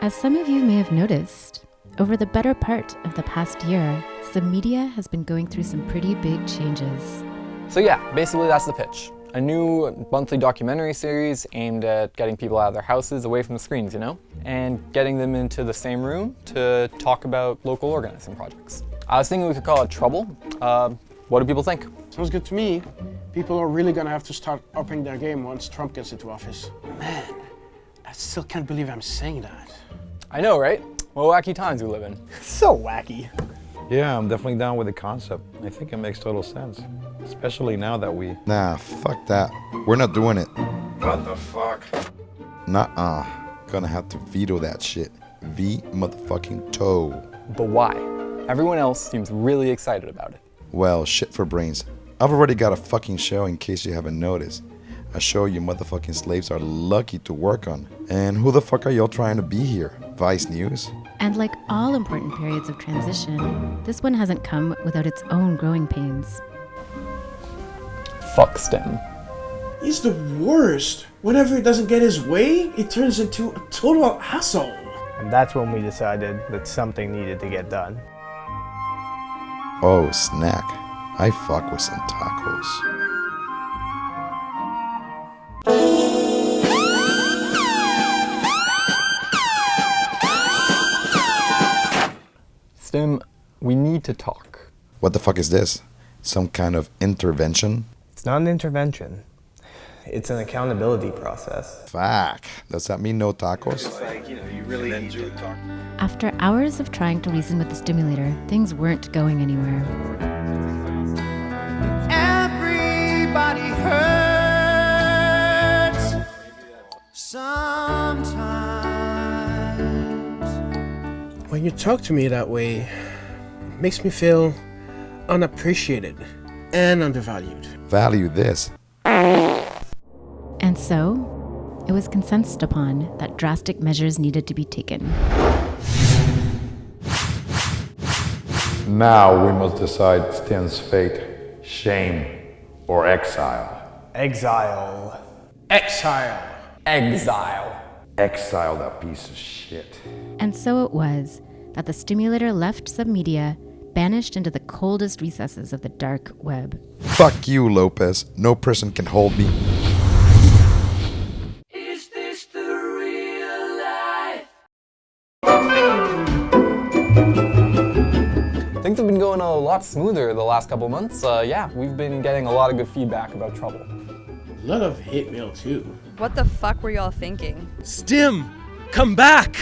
As some of you may have noticed, over the better part of the past year, Submedia has been going through some pretty big changes. So yeah, basically that's the pitch. A new monthly documentary series aimed at getting people out of their houses away from the screens, you know? And getting them into the same room to talk about local organizing projects. I was thinking we could call it Trouble. Uh, what do people think? Sounds good to me. People are really gonna have to start upping their game once Trump gets into office. Man, I still can't believe I'm saying that. I know, right? What wacky times we live in. So wacky. Yeah, I'm definitely down with the concept. I think it makes total sense. Especially now that we... Nah, fuck that. We're not doing it. What the fuck? Nuh-uh. Gonna have to veto that shit. V motherfucking toe. But why? Everyone else seems really excited about it. Well, shit for brains. I've already got a fucking show in case you haven't noticed. A show you motherfucking slaves are lucky to work on. And who the fuck are y'all trying to be here? Vice News? And like all important periods of transition, this one hasn't come without its own growing pains. Fuck Stim. He's the worst. Whenever he doesn't get his way, he turns into a total asshole. And that's when we decided that something needed to get done. Oh, snack. I fuck with some tacos. Need to talk. What the fuck is this? Some kind of intervention? It's not an intervention. It's an accountability process. Fuck. Does that mean no tacos? After hours of trying to reason with the stimulator, things weren't going anywhere. Everybody hurts sometimes. When you talk to me that way, it makes me feel unappreciated and undervalued. Value this. And so, it was consensus upon that drastic measures needed to be taken. Now we must decide Stim's fate. Shame or exile. Exile. Exile. Exile. Exile that piece of shit. And so it was that the stimulator left Submedia, banished into the coldest recesses of the dark web. Fuck you, Lopez. No person can hold me. Is this the real life? Things have been going a lot smoother the last couple months. Uh, yeah, we've been getting a lot of good feedback about Trouble. A lot of hate mail too. What the fuck were y'all thinking? Stim, come back!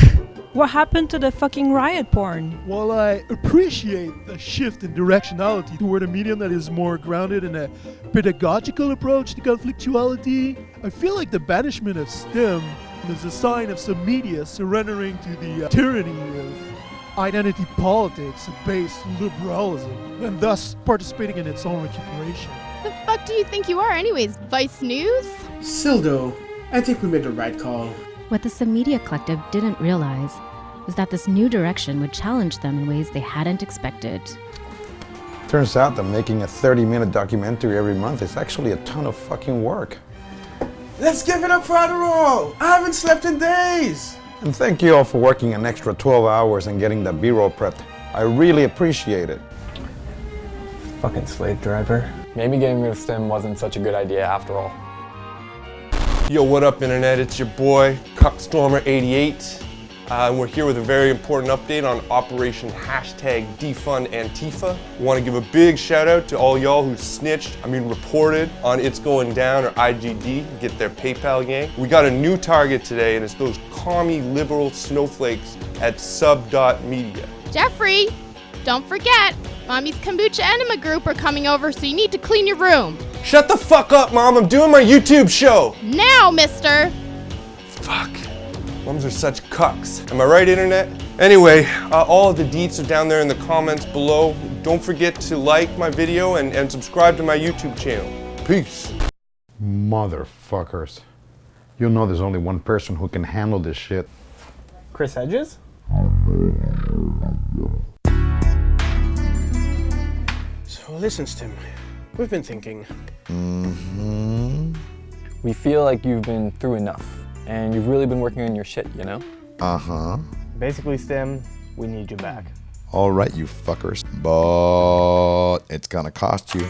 What happened to the fucking riot porn? While I appreciate the shift in directionality toward a medium that is more grounded in a pedagogical approach to conflictuality, I feel like the banishment of Stim is a sign of Submedia surrendering to the uh, tyranny of identity politics and base liberalism, and thus participating in its own recuperation. The fuck do you think you are, anyways? Vice News? Sildo, I think we made the right call. What the Submedia Collective didn't realize was that this new direction would challenge them in ways they hadn't expected. Turns out that making a 30 minute documentary every month is actually a ton of fucking work. Let's give it up for Adderall! I haven't slept in days! And thank you all for working an extra 12 hours and getting the B-roll prepped. I really appreciate it. Fucking slave driver. Maybe getting rid of Stim wasn't such a good idea after all. Yo, what up, Internet? It's your boy, Cuckstormer88. Uh, and we're here with a very important update on Operation Hashtag Defund Antifa. We Want to give a big shout out to all y'all who snitched, I mean reported, on It's Going Down or IGD, get their PayPal gang. We got a new target today, and it's those commie liberal snowflakes at sub.media. Jeffrey, don't forget, Mommy's Kombucha Enema Group are coming over, so you need to clean your room. Shut the fuck up, Mom. I'm doing my YouTube show. Now, mister! Fuck. Moms are such cucks. Am I right, Internet? Anyway, uh, all of the deets are down there in the comments below. Don't forget to like my video and, and subscribe to my YouTube channel. Peace. Motherfuckers. You know there's only one person who can handle this shit. Chris Hedges? So listen, Stim. We've been thinking. Mm-hmm. We feel like you've been through enough, and you've really been working on your shit, you know? Uh huh. Basically, Stim, we need you back. All right, you fuckers. But it's gonna cost you.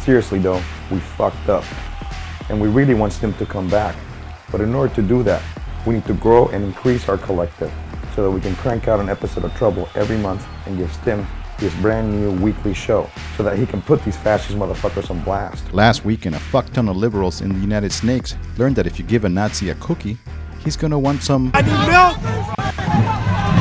Seriously though, we fucked up. And we really want Stim to come back. But in order to do that, we need to grow and increase our collective so that we can crank out an episode of Trouble every month and give Stim his brand new weekly show so that he can put these fascist motherfuckers on blast. Last weekend, a fuck ton of liberals in the United Snakes learned that if you give a Nazi a cookie, he's gonna want some. I need milk!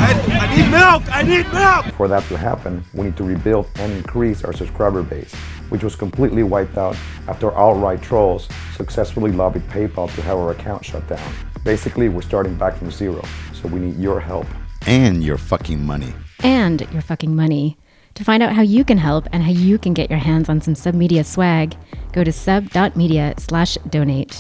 I, I need milk! I need milk! For that to happen, we need to rebuild and increase our subscriber base, which was completely wiped out after alt-right trolls successfully lobbied PayPal to have our account shut down. Basically, we're starting back from zero, so we need your help. And your fucking money. And your fucking money. To find out how you can help and how you can get your hands on some submedia swag, go to sub.media slash donate.